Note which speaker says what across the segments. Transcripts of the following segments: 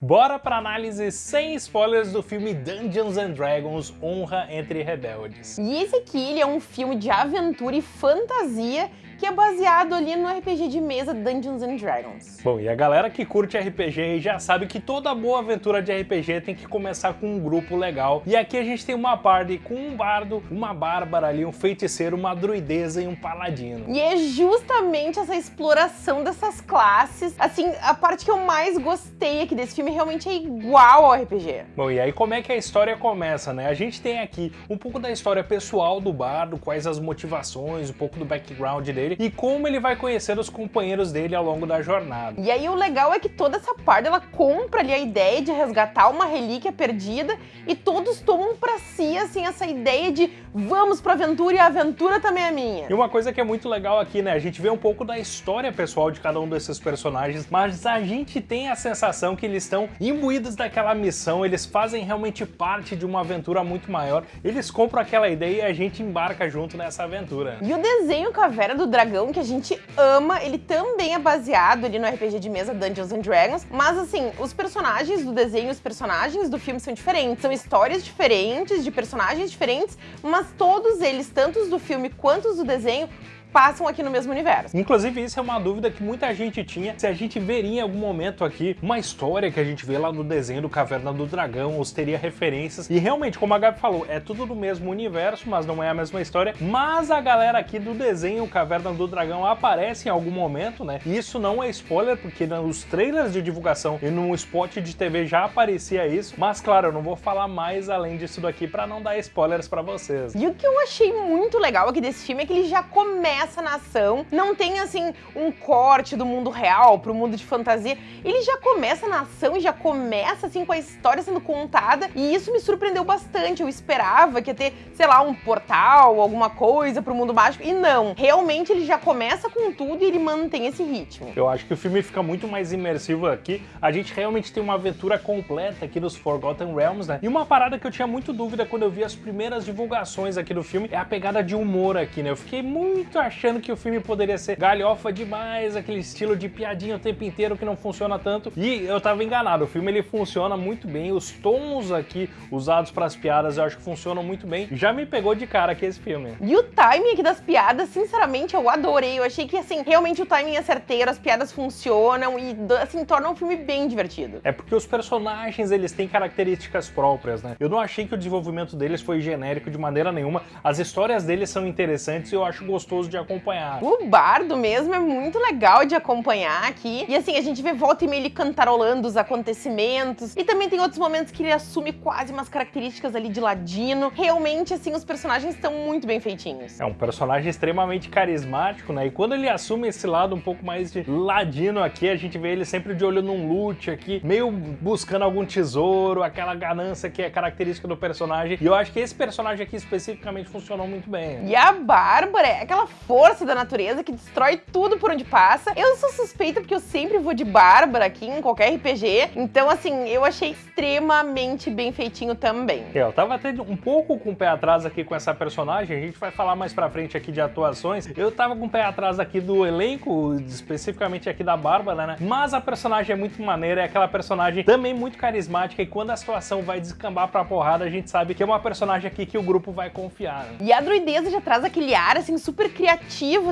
Speaker 1: Bora pra análise sem spoilers do filme Dungeons and Dragons Honra entre Rebeldes.
Speaker 2: E esse aqui é um filme de aventura e fantasia que é baseado ali no RPG de mesa Dungeons and Dragons.
Speaker 1: Bom, e a galera que curte RPG já sabe que toda boa aventura de RPG tem que começar com um grupo legal. E aqui a gente tem uma party com um bardo, uma bárbara ali, um feiticeiro, uma druideza e um paladino.
Speaker 2: E é justamente essa exploração dessas classes, assim, a parte que eu mais gostei aqui desse filme realmente é igual ao RPG.
Speaker 1: Bom, e aí como é que a história começa, né? A gente tem aqui um pouco da história pessoal do bardo, quais as motivações, um pouco do background dele, dele e como ele vai conhecer os companheiros dele ao longo da jornada.
Speaker 2: E aí o legal é que toda essa parte ela compra ali a ideia de resgatar uma relíquia perdida e todos tomam para si assim essa ideia de vamos pra aventura e a aventura também é minha.
Speaker 1: E uma coisa que é muito legal aqui, né, a gente vê um pouco da história pessoal de cada um desses personagens, mas a gente tem a sensação que eles estão imbuídos daquela missão, eles fazem realmente parte de uma aventura muito maior, eles compram aquela ideia e a gente embarca junto nessa aventura.
Speaker 2: E o desenho Caveira do dragão que a gente ama, ele também é baseado ali no RPG de mesa Dungeons and Dragons, mas assim, os personagens do desenho, os personagens do filme são diferentes, são histórias diferentes, de personagens diferentes, mas todos eles, tanto os do filme quanto os do desenho, passam aqui no mesmo universo.
Speaker 1: Inclusive, isso é uma dúvida que muita gente tinha, se a gente veria em algum momento aqui uma história que a gente vê lá no desenho do Caverna do Dragão, ou se teria referências. E realmente, como a Gabi falou, é tudo do mesmo universo, mas não é a mesma história. Mas a galera aqui do desenho Caverna do Dragão aparece em algum momento, né? E isso não é spoiler, porque nos trailers de divulgação e no spot de TV já aparecia isso. Mas claro, eu não vou falar mais além disso daqui para não dar spoilers para vocês.
Speaker 2: E o que eu achei muito legal aqui desse filme é que ele já começa essa nação, não tem assim um corte do mundo real pro mundo de fantasia. Ele já começa a nação e já começa assim com a história sendo contada e isso me surpreendeu bastante. Eu esperava que ia ter, sei lá, um portal, alguma coisa pro mundo mágico e não. Realmente ele já começa com tudo e ele mantém esse ritmo.
Speaker 1: Eu acho que o filme fica muito mais imersivo aqui. A gente realmente tem uma aventura completa aqui nos Forgotten Realms, né? E uma parada que eu tinha muito dúvida quando eu vi as primeiras divulgações aqui do filme é a pegada de humor aqui, né? Eu fiquei muito achando que o filme poderia ser galhofa demais, aquele estilo de piadinha o tempo inteiro que não funciona tanto. E eu tava enganado, o filme ele funciona muito bem, os tons aqui usados para as piadas eu acho que funcionam muito bem. Já me pegou de cara aqui esse filme.
Speaker 2: E o timing aqui das piadas, sinceramente, eu adorei. Eu achei que, assim, realmente o timing é certeiro, as piadas funcionam e, assim, tornam o filme bem divertido.
Speaker 1: É porque os personagens, eles têm características próprias, né? Eu não achei que o desenvolvimento deles foi genérico de maneira nenhuma. As histórias deles são interessantes e eu acho gostoso de acompanhar.
Speaker 2: O bardo mesmo é muito legal de acompanhar aqui. E assim, a gente vê volta e meia ele cantarolando os acontecimentos. E também tem outros momentos que ele assume quase umas características ali de ladino. Realmente, assim, os personagens estão muito bem feitinhos.
Speaker 1: É um personagem extremamente carismático, né? E quando ele assume esse lado um pouco mais de ladino aqui, a gente vê ele sempre de olho num loot aqui, meio buscando algum tesouro, aquela ganância que é característica do personagem. E eu acho que esse personagem aqui especificamente funcionou muito bem.
Speaker 2: E a Bárbara é aquela força da natureza que destrói tudo por onde passa. Eu sou suspeita porque eu sempre vou de Bárbara aqui em qualquer RPG, então assim, eu achei extremamente bem feitinho também.
Speaker 1: É, eu tava até um pouco com o pé atrás aqui com essa personagem, a gente vai falar mais pra frente aqui de atuações. Eu tava com o pé atrás aqui do elenco, especificamente aqui da Bárbara, né? Mas a personagem é muito maneira, é aquela personagem também muito carismática e quando a situação vai descambar pra porrada, a gente sabe que é uma personagem aqui que o grupo vai confiar. Né?
Speaker 2: E a druideza já traz aquele ar, assim, super criativo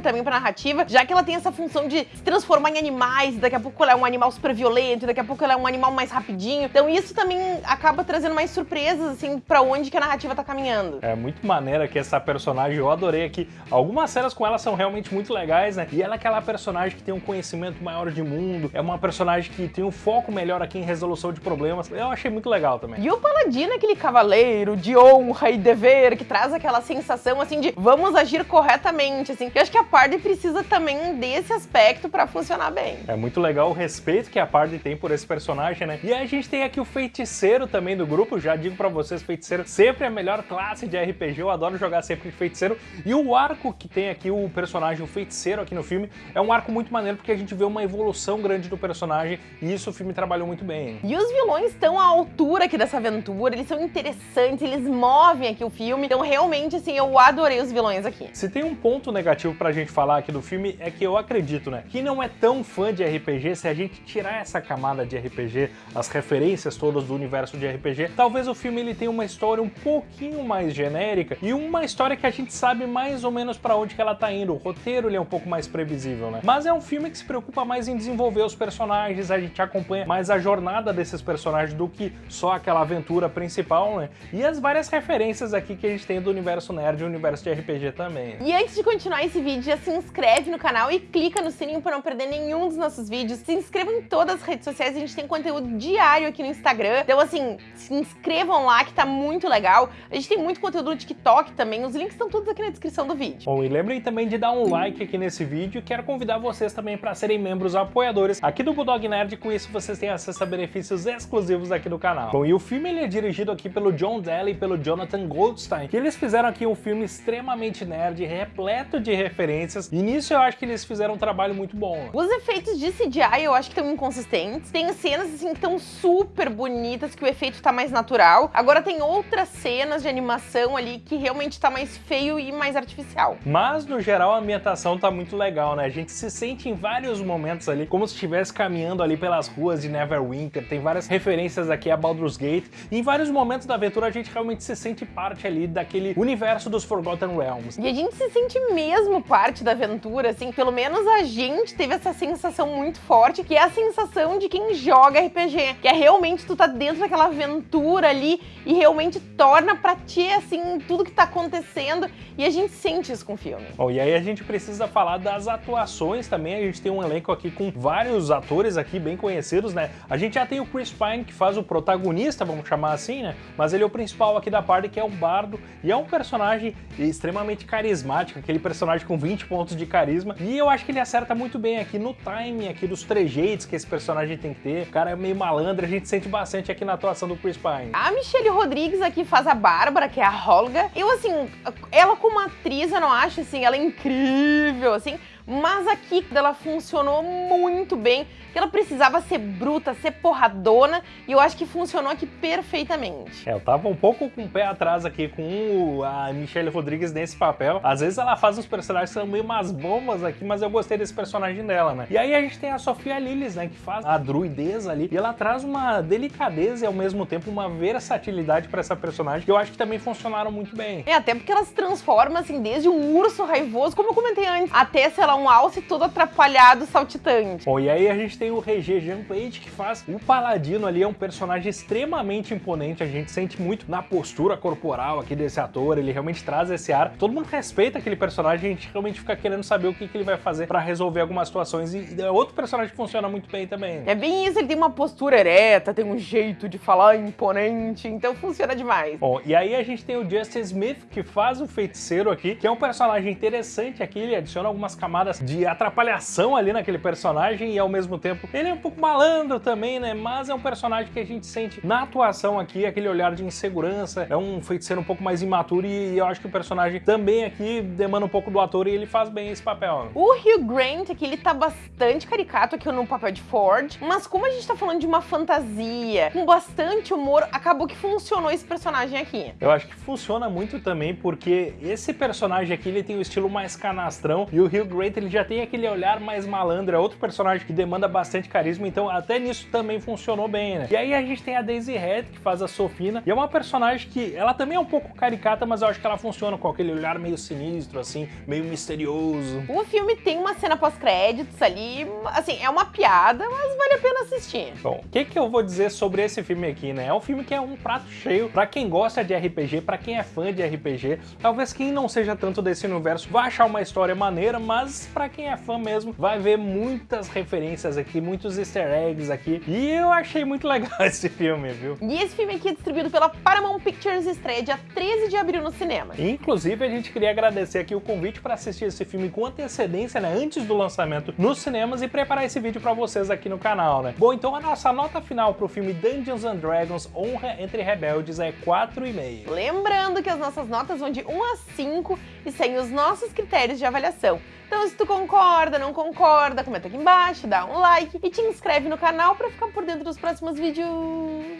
Speaker 2: também pra narrativa, já que ela tem essa função de se transformar em animais, daqui a pouco ela é um animal super violento, daqui a pouco ela é um animal mais rapidinho. Então isso também acaba trazendo mais surpresas, assim, pra onde que a narrativa tá caminhando.
Speaker 1: É muito maneira que essa personagem, eu adorei aqui. Algumas cenas com ela são realmente muito legais, né? E ela é aquela personagem que tem um conhecimento maior de mundo, é uma personagem que tem um foco melhor aqui em resolução de problemas. Eu achei muito legal também.
Speaker 2: E o Paladino é aquele cavaleiro de honra e dever, que traz aquela sensação, assim, de vamos agir corretamente, assim. Eu acho que a Party precisa também desse aspecto pra funcionar bem.
Speaker 1: É muito legal o respeito que a Party tem por esse personagem, né? E a gente tem aqui o feiticeiro também do grupo, já digo pra vocês, feiticeiro sempre é a melhor classe de RPG, eu adoro jogar sempre de feiticeiro. E o arco que tem aqui o personagem, o feiticeiro aqui no filme, é um arco muito maneiro porque a gente vê uma evolução grande do personagem e isso o filme trabalhou muito bem.
Speaker 2: E os vilões estão à altura aqui dessa aventura, eles são interessantes, eles movem aqui o filme, então realmente, assim, eu adorei os vilões aqui.
Speaker 1: Se tem um ponto negativo negativo pra gente falar aqui do filme é que eu acredito, né, que não é tão fã de RPG, se a gente tirar essa camada de RPG, as referências todas do universo de RPG, talvez o filme ele tenha uma história um pouquinho mais genérica e uma história que a gente sabe mais ou menos para onde que ela tá indo. O roteiro ele é um pouco mais previsível, né? Mas é um filme que se preocupa mais em desenvolver os personagens, a gente acompanha mais a jornada desses personagens do que só aquela aventura principal, né? E as várias referências aqui que a gente tem do universo nerd e universo de RPG também.
Speaker 2: E antes de continuar esse vídeo, já se inscreve no canal e clica no sininho para não perder nenhum dos nossos vídeos. Se inscreva em todas as redes sociais, a gente tem conteúdo diário aqui no Instagram. Então assim, se inscrevam lá que tá muito legal. A gente tem muito conteúdo no TikTok também, os links estão todos aqui na descrição do vídeo.
Speaker 1: Bom, e lembrem também de dar um like aqui nesse vídeo quero convidar vocês também para serem membros apoiadores aqui do Bulldog Nerd, com isso vocês têm acesso a benefícios exclusivos aqui do canal. Bom, e o filme ele é dirigido aqui pelo John Daly e pelo Jonathan Goldstein, que eles fizeram aqui um filme extremamente nerd, repleto de referências, e nisso eu acho que eles fizeram um trabalho muito bom.
Speaker 2: Os efeitos de CGI eu acho que estão inconsistentes, tem cenas assim que estão super bonitas, que o efeito tá mais natural, agora tem outras cenas de animação ali que realmente tá mais feio e mais artificial.
Speaker 1: Mas, no geral, a ambientação tá muito legal, né? A gente se sente em vários momentos ali como se estivesse caminhando ali pelas ruas de Neverwinter, tem várias referências aqui a Baldur's Gate, e em vários momentos da aventura a gente realmente se sente parte ali daquele universo dos Forgotten Realms.
Speaker 2: E a gente se sente mesmo parte da aventura, assim, pelo menos a gente teve essa sensação muito forte, que é a sensação de quem joga RPG, que é realmente tu tá dentro daquela aventura ali e realmente torna pra ti, assim, tudo que tá acontecendo e a gente sente isso com o filme.
Speaker 1: Bom, e aí a gente precisa falar das atuações também, a gente tem um elenco aqui com vários atores aqui bem conhecidos, né? A gente já tem o Chris Pine, que faz o protagonista, vamos chamar assim, né? Mas ele é o principal aqui da parte, que é o Bardo, e é um personagem extremamente carismático, aquele personagem com 20 pontos de carisma, e eu acho que ele acerta muito bem aqui no timing, aqui dos trejeitos que esse personagem tem que ter, o cara é meio malandro, a gente sente bastante aqui na atuação do Chris Pine.
Speaker 2: A Michelle Rodrigues aqui faz a Bárbara, que é a Holga, eu assim, ela como atriz, eu não acho assim, ela é incrível, assim, mas aqui ela funcionou muito bem, que ela precisava ser bruta, ser porradona, e eu acho que funcionou aqui perfeitamente.
Speaker 1: É, eu tava um pouco com o pé atrás aqui com a Michelle Rodrigues nesse papel. Às vezes ela faz uns personagens são meio umas bombas aqui, mas eu gostei desse personagem dela, né? E aí a gente tem a Sofia Lillis, né, que faz a druideza ali, e ela traz uma delicadeza e ao mesmo tempo uma versatilidade pra essa personagem, que eu acho que também funcionaram muito bem.
Speaker 2: É, até porque ela se transforma, assim, desde um urso raivoso, como eu comentei antes, até, sei lá, um alce todo atrapalhado, saltitante.
Speaker 1: Bom, e aí a gente tem o Regé Jean Page, que faz o Paladino ali, é um personagem extremamente imponente, a gente sente muito na postura corporal aqui desse ator, ele realmente traz esse ar. Todo mundo respeita aquele personagem, a gente realmente fica querendo saber o que, que ele vai fazer pra resolver algumas situações, e é outro personagem que funciona muito bem também.
Speaker 2: É bem isso, ele tem uma postura ereta, tem um jeito de falar imponente, então funciona demais.
Speaker 1: Bom, e aí a gente tem o Justin Smith, que faz o feiticeiro aqui, que é um personagem interessante aqui, ele adiciona algumas camadas de atrapalhação ali naquele personagem e ao mesmo tempo ele é um pouco malandro também, né? Mas é um personagem que a gente sente na atuação aqui, aquele olhar de insegurança, é um feiticeiro um pouco mais imaturo e eu acho que o personagem também aqui demanda um pouco do ator e ele faz bem esse papel.
Speaker 2: O Hugh Grant aqui, ele tá bastante caricato aqui no papel de Ford, mas como a gente tá falando de uma fantasia com bastante humor, acabou que funcionou esse personagem aqui.
Speaker 1: Eu acho que funciona muito também porque esse personagem aqui, ele tem o estilo mais canastrão e o Hugh Grant, ele já tem aquele olhar mais malandro, é outro personagem que demanda bastante carisma, então até nisso também funcionou bem, né? E aí a gente tem a Daisy Head, que faz a Sofina, e é uma personagem que, ela também é um pouco caricata, mas eu acho que ela funciona com aquele olhar meio sinistro, assim, meio misterioso.
Speaker 2: O filme tem uma cena pós-créditos ali, assim, é uma piada, mas vale a pena assistir.
Speaker 1: Bom, o que que eu vou dizer sobre esse filme aqui, né? É um filme que é um prato cheio pra quem gosta de RPG, pra quem é fã de RPG, talvez quem não seja tanto desse universo vai achar uma história maneira, mas pra quem é fã mesmo, vai ver muitas referências aqui, muitos easter eggs aqui, e eu achei muito legal esse filme, viu?
Speaker 2: E esse filme aqui é distribuído pela Paramount Pictures estreia dia 13 de abril no cinema.
Speaker 1: Inclusive, a gente queria agradecer aqui o convite para assistir esse filme com antecedência, né, antes do lançamento nos cinemas e preparar esse vídeo para vocês aqui no canal, né? Bom, então a nossa nota final pro filme Dungeons and Dragons Honra entre Rebeldes é 4,5.
Speaker 2: Lembrando que as nossas notas vão de 1 a 5 e sem os nossos critérios de avaliação. Então se tu concorda, não concorda, comenta aqui embaixo, dá um like e te inscreve no canal para ficar por dentro dos próximos vídeos.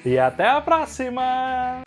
Speaker 1: E até a próxima!